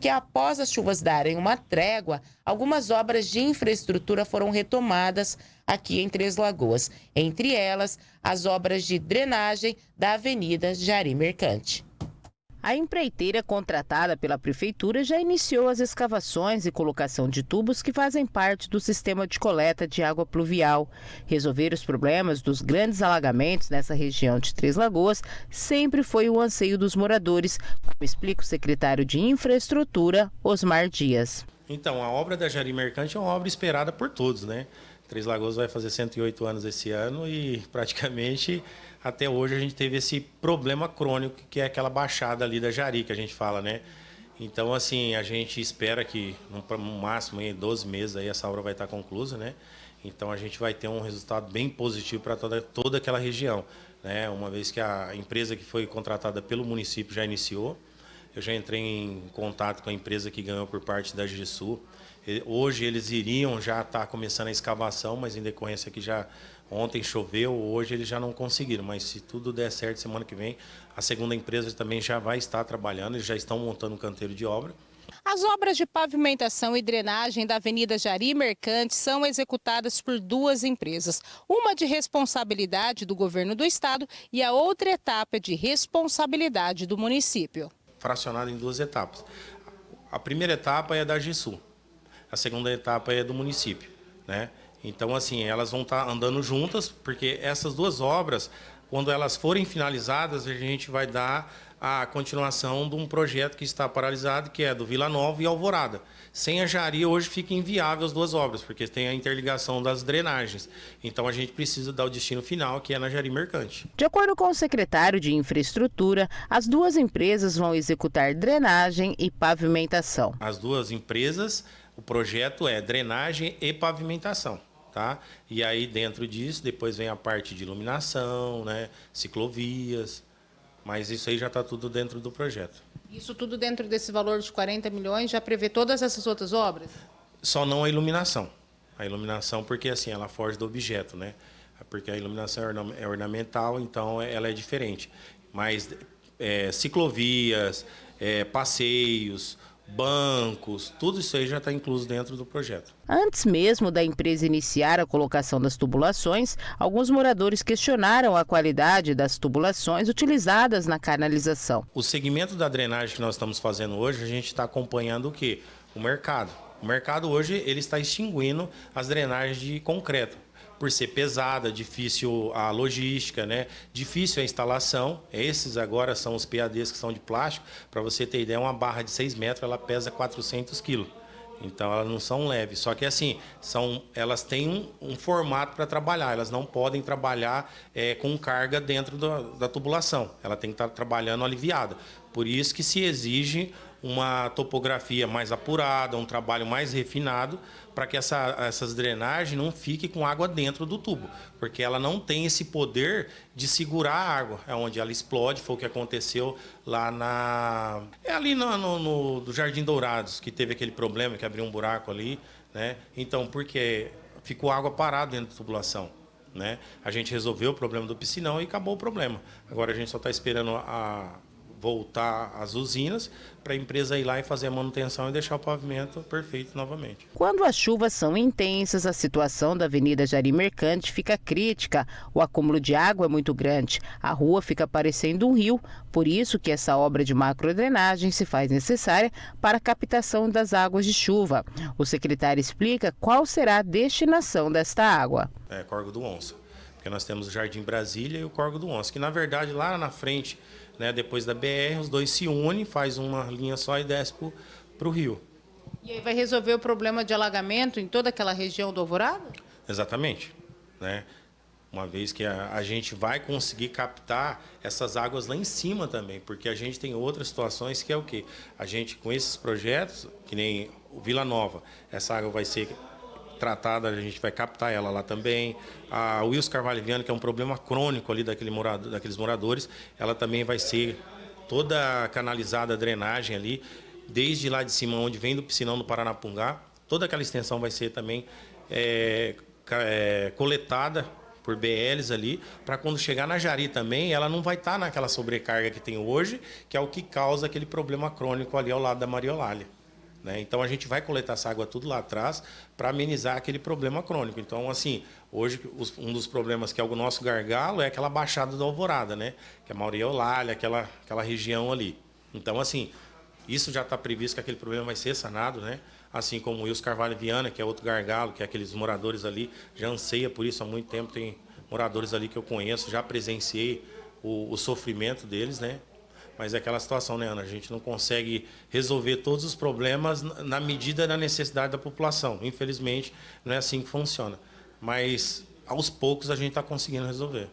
que após as chuvas darem uma trégua, algumas obras de infraestrutura foram retomadas aqui em Três Lagoas, entre elas as obras de drenagem da Avenida Jari Mercante. A empreiteira contratada pela prefeitura já iniciou as escavações e colocação de tubos que fazem parte do sistema de coleta de água pluvial. Resolver os problemas dos grandes alagamentos nessa região de Três Lagoas sempre foi o anseio dos moradores, como explica o secretário de Infraestrutura, Osmar Dias. Então, a obra da Jari Mercante é uma obra esperada por todos, né? Três Lagoas vai fazer 108 anos esse ano e praticamente até hoje a gente teve esse problema crônico que é aquela baixada ali da Jari que a gente fala, né? Então, assim, a gente espera que no máximo em 12 meses aí essa obra vai estar conclusa, né? Então a gente vai ter um resultado bem positivo para toda, toda aquela região, né? Uma vez que a empresa que foi contratada pelo município já iniciou, eu já entrei em contato com a empresa que ganhou por parte da GESU. Hoje eles iriam já estar tá começando a escavação, mas em decorrência que já ontem choveu, hoje eles já não conseguiram. Mas se tudo der certo, semana que vem, a segunda empresa também já vai estar trabalhando, eles já estão montando um canteiro de obra. As obras de pavimentação e drenagem da Avenida Jari Mercante são executadas por duas empresas. Uma de responsabilidade do governo do estado e a outra etapa de responsabilidade do município. Fracionada em duas etapas. A primeira etapa é da GESU, a segunda etapa é do município. Né? Então, assim, elas vão estar andando juntas, porque essas duas obras, quando elas forem finalizadas, a gente vai dar a continuação de um projeto que está paralisado, que é do Vila Nova e Alvorada. Sem a Jari, hoje fica inviável as duas obras, porque tem a interligação das drenagens. Então a gente precisa dar o destino final, que é na Jari Mercante. De acordo com o secretário de Infraestrutura, as duas empresas vão executar drenagem e pavimentação. As duas empresas, o projeto é drenagem e pavimentação. Tá? E aí dentro disso depois vem a parte de iluminação, né, ciclovias, mas isso aí já está tudo dentro do projeto. Isso tudo dentro desse valor de 40 milhões já prevê todas essas outras obras? Só não a iluminação. A iluminação porque assim ela foge do objeto, né? Porque a iluminação é ornamental, então ela é diferente. Mas é, ciclovias, é, passeios, bancos, tudo isso aí já está incluso dentro do projeto. Antes mesmo da empresa iniciar a colocação das tubulações, alguns moradores questionaram a qualidade das tubulações utilizadas na canalização. O segmento da drenagem que nós estamos fazendo hoje, a gente está acompanhando o que? O mercado. O mercado hoje ele está extinguindo as drenagens de concreto por ser pesada, difícil a logística, né? difícil a instalação. Esses agora são os PADs que são de plástico. Para você ter ideia, uma barra de 6 metros ela pesa 400 quilos. Então elas não são leves. Só que assim, são, elas têm um, um formato para trabalhar. Elas não podem trabalhar é, com carga dentro da, tubulação. Ela tem que estar tá trabalhando aliviada. Por isso que se exige uma topografia mais apurada, um trabalho mais refinado, para que essa, essas drenagens não fiquem com água dentro do tubo, porque ela não tem esse poder de segurar a água, é onde ela explode, foi o que aconteceu lá na... É ali no, no, no do Jardim Dourados, que teve aquele problema, que abriu um buraco ali, né? Então, porque ficou água parada dentro da tubulação. Né? A gente resolveu o problema do piscinão e acabou o problema. Agora a gente só está esperando a, voltar às usinas para a empresa ir lá e fazer a manutenção e deixar o pavimento perfeito novamente. Quando as chuvas são intensas, a situação da Avenida Jari Mercante fica crítica. O acúmulo de água é muito grande. A rua fica parecendo um rio, por isso que essa obra de macrodrenagem se faz necessária para a captação das águas de chuva. O secretário explica qual será a destinação desta água. É, Corgo do Onça. Porque nós temos o Jardim Brasília e o Corgo do Onça, que na verdade lá na frente né? Depois da BR, os dois se unem, faz uma linha só e desce para o rio. E aí vai resolver o problema de alagamento em toda aquela região do Alvorada? Exatamente. Né? Uma vez que a, a, gente vai conseguir captar essas águas lá em cima também, porque a gente tem outras situações que é o quê? A gente, com esses projetos, que nem o Vila Nova, essa água vai ser tratada, a gente vai captar ela lá também. A Wilson Carvalho Viana, que é um problema crônico ali daquele morador, daqueles moradores, ela também vai ser toda canalizada, a drenagem ali, desde lá de cima, onde vem do piscinão do Paranapungá, toda aquela extensão vai ser também é, é, coletada por BLs ali, para quando chegar na Jari também, ela não vai estar tá naquela sobrecarga que tem hoje, que é o que causa aquele problema crônico ali ao lado da Mariolália. Né? Então a gente vai coletar essa água tudo lá atrás para amenizar aquele problema crônico. Então, assim, hoje um dos problemas que é o nosso gargalo é aquela baixada da alvorada, né? Que é a Mariolália, aquela, aquela região ali. Então, assim, isso já está previsto que aquele problema vai ser sanado, né? assim como o Wilson Carvalho Viana, que é outro gargalo, que é aqueles moradores ali, já anseia por isso há muito tempo, tem moradores ali que eu conheço, já presenciei o, o sofrimento deles, né? Mas é aquela situação, né, Ana? A gente não consegue resolver todos os problemas na medida da necessidade da população. Infelizmente, não é assim que funciona. Mas, aos poucos, a gente está conseguindo resolver.